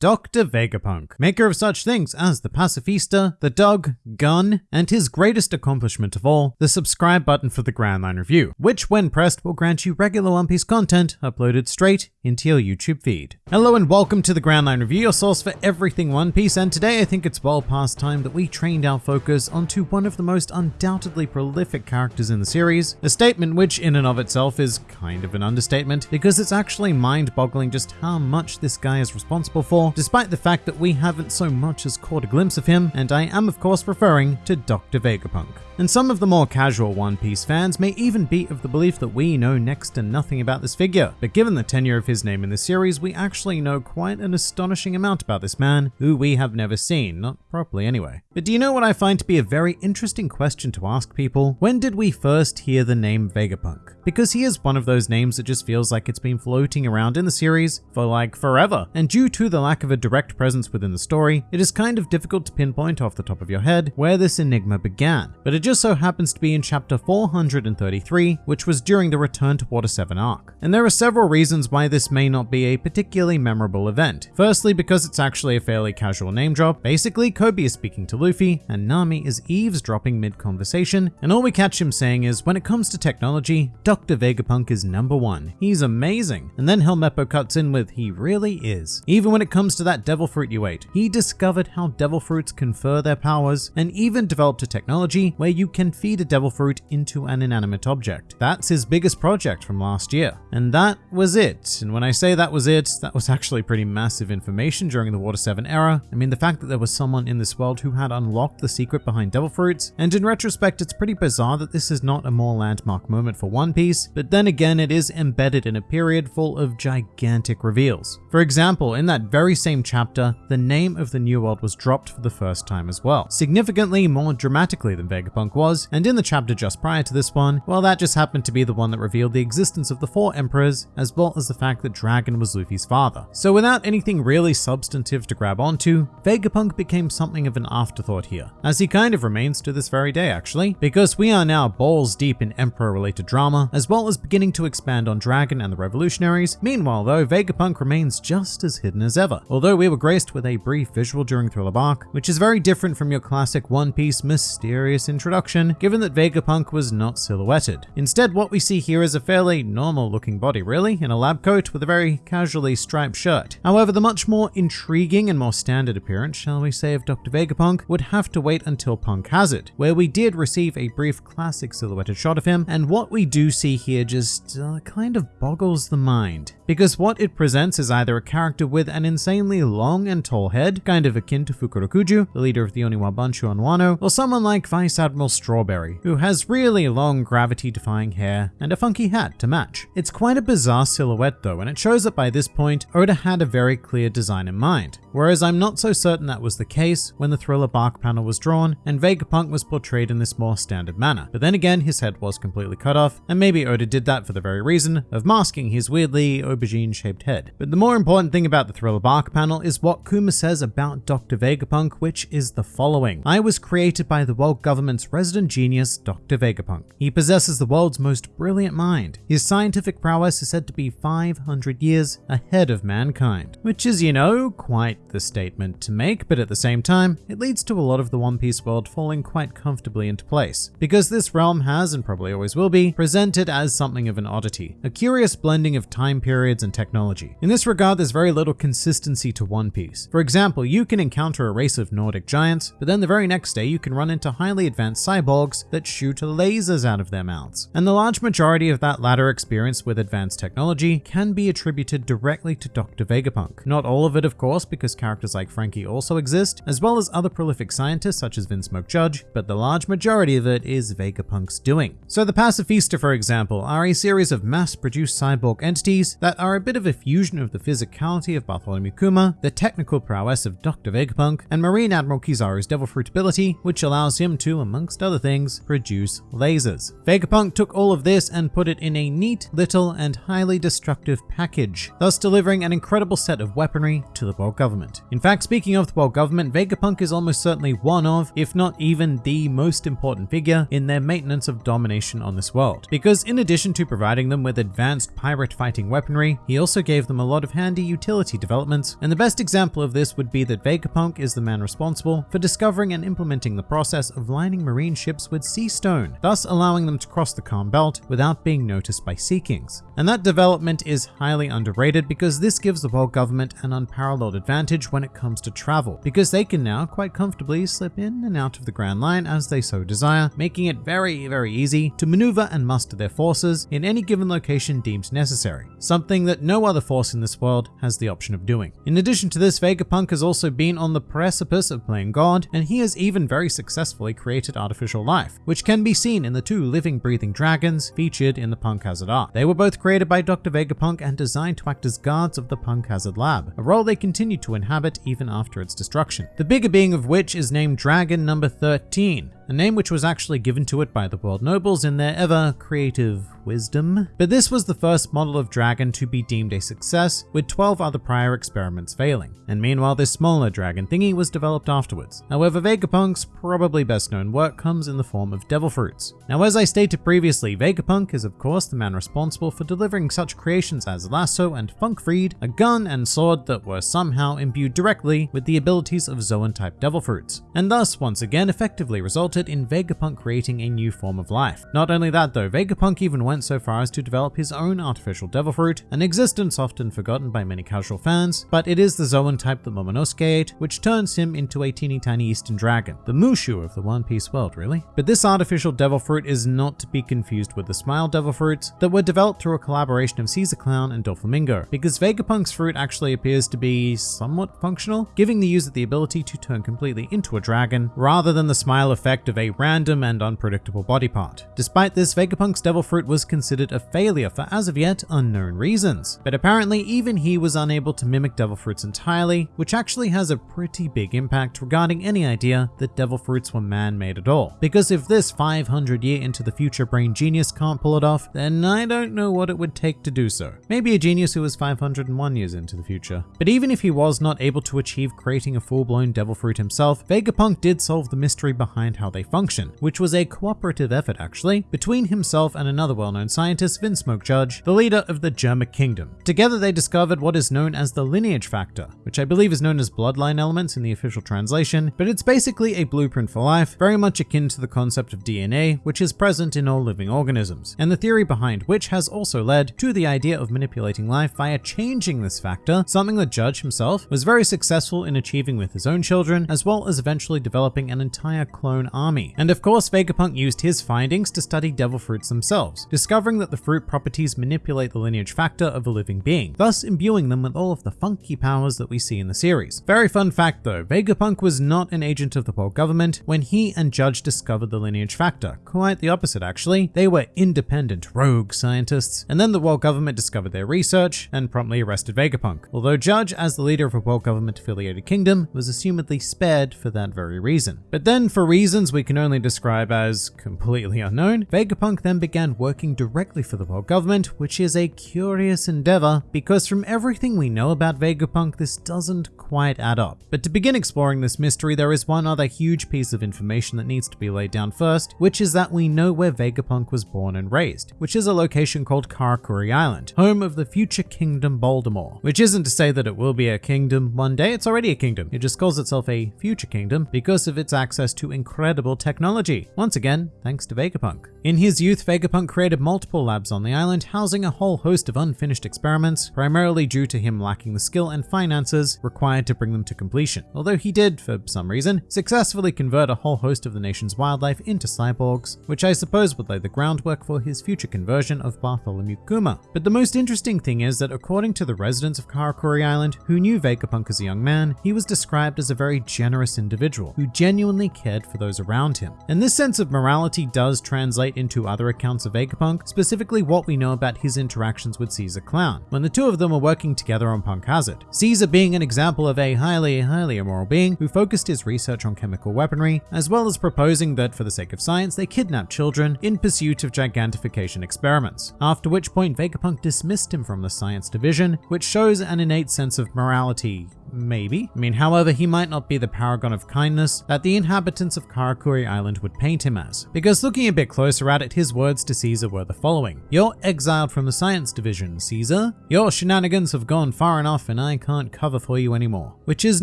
Dr. Vegapunk, maker of such things as the Pacifista, the dog, gun, and his greatest accomplishment of all, the subscribe button for the Grand Line Review, which when pressed will grant you regular One Piece content uploaded straight into your YouTube feed. Hello and welcome to the Grand Line Review, your source for everything One Piece, and today I think it's well past time that we trained our focus onto one of the most undoubtedly prolific characters in the series, a statement which in and of itself is kind of an understatement, because it's actually mind-boggling just how much this guy is responsible for despite the fact that we haven't so much as caught a glimpse of him, and I am of course referring to Dr. Vegapunk. And some of the more casual One Piece fans may even be of the belief that we know next to nothing about this figure, but given the tenure of his name in the series, we actually know quite an astonishing amount about this man, who we have never seen, not properly anyway. But do you know what I find to be a very interesting question to ask people? When did we first hear the name Vegapunk? Because he is one of those names that just feels like it's been floating around in the series for like forever, and due to the lack of a direct presence within the story, it is kind of difficult to pinpoint off the top of your head where this enigma began. But it just so happens to be in chapter 433, which was during the Return to Water 7 arc. And there are several reasons why this may not be a particularly memorable event. Firstly, because it's actually a fairly casual name drop. Basically, Koby is speaking to Luffy, and Nami is eavesdropping mid-conversation, and all we catch him saying is, when it comes to technology, Dr. Vegapunk is number one. He's amazing. And then Helmeppo cuts in with, he really is. Even when it comes to that devil fruit you ate, he discovered how devil fruits confer their powers, and even developed a technology where you can feed a devil fruit into an inanimate object. That's his biggest project from last year. And that was it. And when I say that was it, that was actually pretty massive information during the Water 7 era. I mean, the fact that there was someone in this world who had unlocked the secret behind devil fruits, and in retrospect, it's pretty bizarre that this is not a more landmark moment for One Piece, but then again, it is embedded in a period full of gigantic reveals. For example, in that very same chapter, the name of the New World was dropped for the first time as well, significantly more dramatically than Vegapunk was, and in the chapter just prior to this one, well that just happened to be the one that revealed the existence of the four emperors, as well as the fact that Dragon was Luffy's father. So without anything really substantive to grab onto, Vegapunk became something of an afterthought here, as he kind of remains to this very day actually, because we are now balls deep in emperor related drama, as well as beginning to expand on Dragon and the revolutionaries. Meanwhile though, Vegapunk remains just as hidden as ever, although we were graced with a brief visual during Thriller Bark, which is very different from your classic One Piece mysterious introduction, given that Vegapunk was not silhouetted. Instead, what we see here is a fairly normal looking body really, in a lab coat with a very casually striped shirt. However, the much more intriguing and more standard appearance, shall we say, of Dr. Vegapunk would have to wait until Punk Hazard, where we did receive a brief classic silhouetted shot of him, and what we do see here just uh, kind of boggles the mind. Because what it presents is either a character with an insanely long and tall head, kind of akin to Fukurokuju, the leader of the Oniwa Banshu on Wano, or someone like Vice Admiral Strawberry, who has really long gravity-defying hair and a funky hat to match. It's quite a bizarre silhouette though, and it shows that by this point, Oda had a very clear design in mind. Whereas I'm not so certain that was the case when the Thriller Bark panel was drawn and Vegapunk was portrayed in this more standard manner. But then again, his head was completely cut off, and maybe Oda did that for the very reason of masking his weirdly aubergine-shaped head. But the more important thing about the Thriller Bark panel is what Kuma says about Dr. Vegapunk, which is the following. I was created by the world government's resident genius, Dr. Vegapunk. He possesses the world's most brilliant mind. His scientific prowess is said to be 500 years ahead of mankind, which is, you know, quite the statement to make, but at the same time, it leads to a lot of the One Piece world falling quite comfortably into place, because this realm has, and probably always will be, presented as something of an oddity, a curious blending of time periods and technology. In this regard, there's very little consistency to One Piece. For example, you can encounter a race of Nordic giants, but then the very next day you can run into highly advanced cyborgs that shoot lasers out of their mouths. And the large majority of that latter experience with advanced technology can be attributed directly to Dr. Vegapunk. Not all of it, of course, because characters like Franky also exist, as well as other prolific scientists such as Vinsmoke Judge, but the large majority of it is Vegapunk's doing. So the Pacifista, for example, are a series of mass-produced cyborg entities that are a bit of a fusion of the physicality of Bartholomew Kuma, the technical prowess of Dr. Vegapunk, and Marine Admiral Kizaru's Devil Fruit ability, which allows him to, amongst other things, produce lasers. Vegapunk took all of this and put it in a neat, little, and highly destructive package, thus delivering an incredible set of weaponry to the world government. In fact, speaking of the world government, Vegapunk is almost certainly one of, if not even the most important figure in their maintenance of domination on this world. Because in addition to providing them with advanced pirate fighting weaponry, he also gave them a lot of handy utility developments and the best example of this would be that Vegapunk is the man responsible for discovering and implementing the process of lining marine ships with sea stone, thus allowing them to cross the calm belt without being noticed by Sea Kings. And that development is highly underrated because this gives the world government an unparalleled advantage when it comes to travel, because they can now quite comfortably slip in and out of the Grand Line as they so desire, making it very, very easy to maneuver and muster their forces in any given location deemed necessary, something that no other force in this world has the option of doing. In addition to this, Vegapunk has also been on the precipice of playing God, and he has even very successfully created artificial life, which can be seen in the two living breathing dragons featured in the Punk Hazard art. They were both created by Dr. Vegapunk and designed to act as guards of the Punk Hazard lab, a role they continue to inhabit even after its destruction. The bigger being of which is named Dragon number 13, a name which was actually given to it by the world nobles in their ever creative wisdom. But this was the first model of dragon to be deemed a success, with 12 other prior experiments failing. And meanwhile, this smaller dragon thingy was developed afterwards. However, Vegapunk's probably best known work comes in the form of devil fruits. Now, as I stated previously, Vegapunk is of course the man responsible for delivering such creations as Lassoo and Funkfreed, a gun and sword that were somehow imbued directly with the abilities of Zoan type devil fruits, and thus once again effectively resulted resulted in Vegapunk creating a new form of life. Not only that though, Vegapunk even went so far as to develop his own artificial devil fruit, an existence often forgotten by many casual fans, but it is the Zoan type that Momonosuke ate, which turns him into a teeny tiny eastern dragon, the Mushu of the One Piece world really. But this artificial devil fruit is not to be confused with the Smile devil fruits that were developed through a collaboration of Caesar Clown and Doflamingo, because Vegapunk's fruit actually appears to be somewhat functional, giving the user the ability to turn completely into a dragon, rather than the smile effect of a random and unpredictable body part. Despite this, Vegapunk's Devil Fruit was considered a failure for as of yet unknown reasons. But apparently even he was unable to mimic Devil Fruits entirely, which actually has a pretty big impact regarding any idea that Devil Fruits were man-made at all. Because if this 500 year into the future brain genius can't pull it off, then I don't know what it would take to do so. Maybe a genius who was 501 years into the future. But even if he was not able to achieve creating a full-blown Devil Fruit himself, Vegapunk did solve the mystery behind how they they function, which was a cooperative effort actually, between himself and another well-known scientist, Vinsmoke Judge, the leader of the Germa Kingdom. Together they discovered what is known as the lineage factor, which I believe is known as bloodline elements in the official translation, but it's basically a blueprint for life, very much akin to the concept of DNA, which is present in all living organisms, and the theory behind which has also led to the idea of manipulating life via changing this factor, something that Judge himself was very successful in achieving with his own children, as well as eventually developing an entire clone army army. And of course, Vegapunk used his findings to study devil fruits themselves, discovering that the fruit properties manipulate the lineage factor of a living being, thus imbuing them with all of the funky powers that we see in the series. Very fun fact though, Vegapunk was not an agent of the world government when he and Judge discovered the lineage factor. Quite the opposite actually. They were independent rogue scientists, and then the world government discovered their research and promptly arrested Vegapunk. Although Judge, as the leader of a world government affiliated kingdom, was assumedly spared for that very reason. But then for reasons we we can only describe as completely unknown, Vegapunk then began working directly for the world government, which is a curious endeavor because from everything we know about Vegapunk, this doesn't quite add up. But to begin exploring this mystery, there is one other huge piece of information that needs to be laid down first, which is that we know where Vegapunk was born and raised, which is a location called Karakuri Island, home of the future kingdom Baldimore, which isn't to say that it will be a kingdom one day, it's already a kingdom. It just calls itself a future kingdom because of its access to incredible technology, once again thanks to Vegapunk. In his youth, Vegapunk created multiple labs on the island, housing a whole host of unfinished experiments, primarily due to him lacking the skill and finances required to bring them to completion. Although he did, for some reason, successfully convert a whole host of the nation's wildlife into cyborgs, which I suppose would lay the groundwork for his future conversion of Bartholomew Kuma. But the most interesting thing is that according to the residents of Karakuri Island, who knew Vegapunk as a young man, he was described as a very generous individual who genuinely cared for those around around him. And this sense of morality does translate into other accounts of Vegapunk, specifically what we know about his interactions with Caesar Clown, when the two of them were working together on Punk Hazard. Caesar being an example of a highly, highly immoral being who focused his research on chemical weaponry, as well as proposing that for the sake of science, they kidnap children in pursuit of gigantification experiments. After which point Vegapunk dismissed him from the science division, which shows an innate sense of morality Maybe. I mean, however, he might not be the paragon of kindness that the inhabitants of Karakuri Island would paint him as. Because looking a bit closer at it, his words to Caesar were the following. You're exiled from the science division, Caesar. Your shenanigans have gone far enough and I can't cover for you anymore. Which is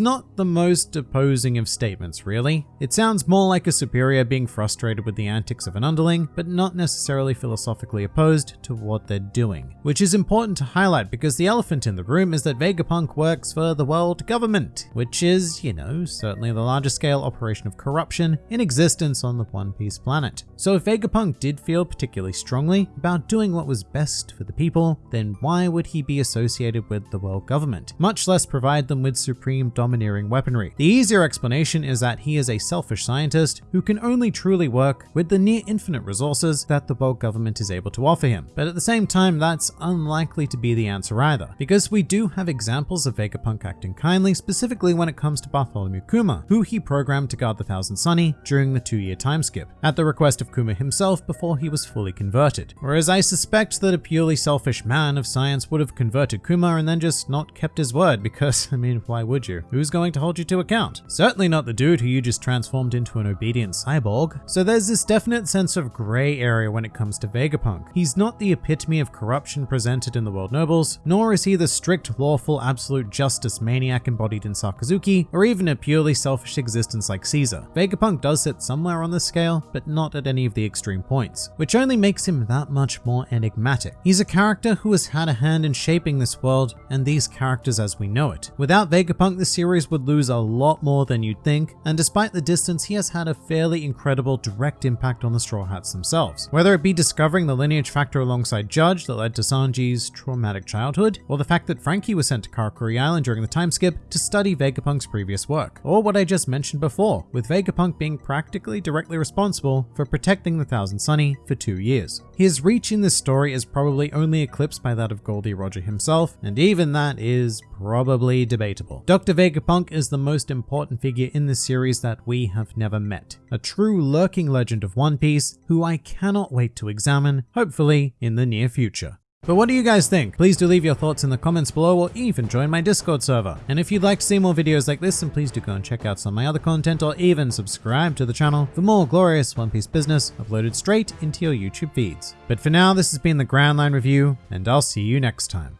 not the most opposing of statements, really. It sounds more like a superior being frustrated with the antics of an underling, but not necessarily philosophically opposed to what they're doing. Which is important to highlight because the elephant in the room is that Vegapunk works for the world government, which is, you know, certainly the largest scale operation of corruption in existence on the One Piece planet. So if Vegapunk did feel particularly strongly about doing what was best for the people, then why would he be associated with the world government, much less provide them with supreme domineering weaponry? The easier explanation is that he is a selfish scientist who can only truly work with the near infinite resources that the world government is able to offer him. But at the same time, that's unlikely to be the answer either, because we do have examples of Vegapunk acting kindly, specifically when it comes to Bartholomew Kuma, who he programmed to guard the Thousand Sunny during the two-year time skip, at the request of Kuma himself before he was fully converted. Whereas I suspect that a purely selfish man of science would have converted Kuma and then just not kept his word because, I mean, why would you? Who's going to hold you to account? Certainly not the dude who you just transformed into an obedient cyborg. So there's this definite sense of gray area when it comes to Vegapunk. He's not the epitome of corruption presented in the World Nobles, nor is he the strict, lawful, absolute justice maniac embodied in Sakazuki, or even a purely selfish existence like Caesar. Vegapunk does sit somewhere on this scale, but not at any of the extreme points, which only makes him that much more enigmatic. He's a character who has had a hand in shaping this world and these characters as we know it. Without Vegapunk, the series would lose a lot more than you'd think, and despite the distance, he has had a fairly incredible direct impact on the Straw Hats themselves. Whether it be discovering the lineage factor alongside Judge that led to Sanji's traumatic childhood, or the fact that Franky was sent to Karakuri Island during the time skip to study Vegapunk's previous work, or what I just mentioned before, with Vegapunk being practically directly responsible for protecting the Thousand Sunny for two years. His reach in this story is probably only eclipsed by that of Gol D. Roger himself, and even that is probably debatable. Dr. Vegapunk is the most important figure in this series that we have never met. A true lurking legend of One Piece who I cannot wait to examine, hopefully in the near future. But what do you guys think? Please do leave your thoughts in the comments below or even join my Discord server. And if you'd like to see more videos like this, then please do go and check out some of my other content or even subscribe to the channel for more glorious One Piece business uploaded straight into your YouTube feeds. But for now, this has been the Grand Line Review, and I'll see you next time.